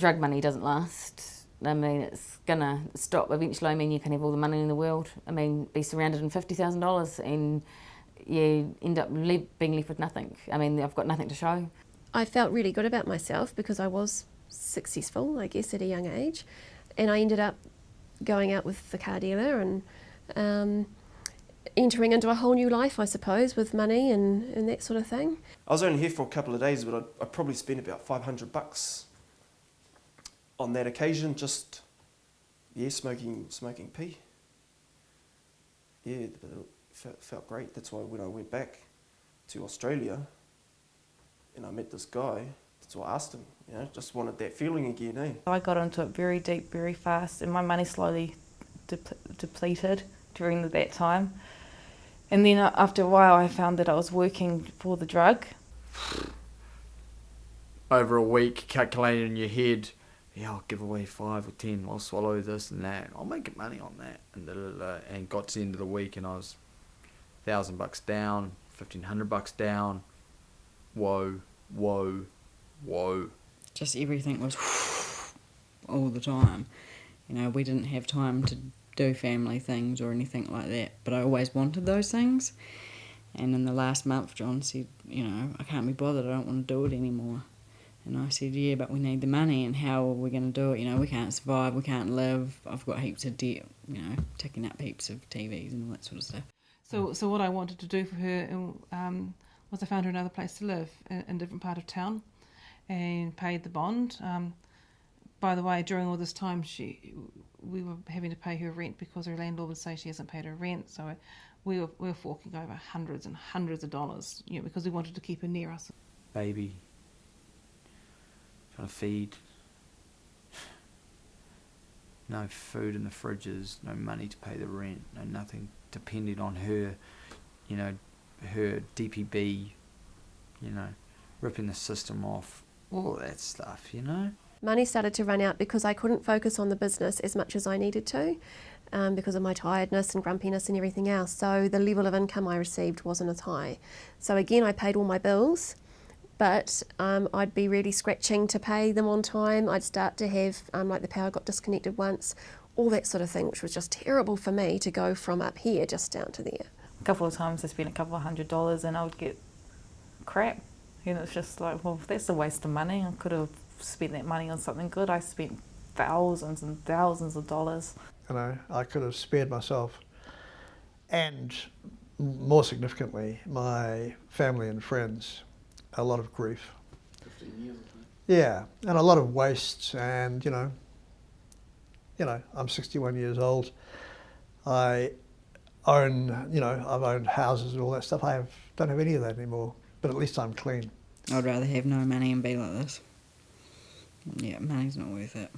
drug money doesn't last. I mean, it's gonna stop eventually. I mean, you can have all the money in the world. I mean, be surrounded in fifty thousand dollars, and you end up le being left with nothing. I mean, I've got nothing to show. I felt really good about myself because I was successful, I guess, at a young age, and I ended up going out with the car dealer and um, entering into a whole new life, I suppose, with money and, and that sort of thing. I was only here for a couple of days, but I, I probably spent about 500 bucks on that occasion, just, yeah, smoking, smoking P. Yeah, it felt, felt great. That's why when I went back to Australia and I met this guy, that's why I asked him, you know, just wanted that feeling again, eh? I got into it very deep, very fast, and my money slowly depleted during that time. And then uh, after a while, I found that I was working for the drug. Over a week, calculating in your head, yeah, I'll give away five or ten, I'll swallow this and that, I'll make money on that. And, da, da, da, and got to the end of the week and I was thousand bucks down, fifteen hundred bucks down. Whoa, whoa, whoa. Just everything was all the time. You know, we didn't have time to do family things or anything like that. But I always wanted those things. And in the last month, John said, you know, I can't be bothered. I don't want to do it anymore. And I said, yeah, but we need the money. And how are we going to do it? You know, we can't survive. We can't live. I've got heaps of debt. You know, taking up heaps of TVs and all that sort of stuff. So, so what I wanted to do for her um, was I found her another place to live in, in a different part of town, and paid the bond. Um, by the way, during all this time, she we were having to pay her rent because her landlord would say she hasn't paid her rent. So we were, we were forking over hundreds and hundreds of dollars, you know, because we wanted to keep her near us. Baby, trying to feed. No food in the fridges, no money to pay the rent, no nothing depending on her, you know, her DPB, you know, ripping the system off, all that stuff, you know. Money started to run out because I couldn't focus on the business as much as I needed to um, because of my tiredness and grumpiness and everything else. So the level of income I received wasn't as high. So again, I paid all my bills, but um, I'd be really scratching to pay them on time. I'd start to have, um, like the power got disconnected once, all that sort of thing, which was just terrible for me to go from up here just down to there. A couple of times I spent a couple of hundred dollars and I would get crap. And it's just like, well, that's a waste of money. I could have spent that money on something good. I spent thousands and thousands of dollars. You know, I could have spared myself and more significantly, my family and friends a lot of grief. 15 years Yeah, and a lot of waste and, you know, you know, I'm 61 years old. I own, you know, I've owned houses and all that stuff. I have, don't have any of that anymore, but at least I'm clean. I'd rather have no money and be like this. Yeah, money's not worth it.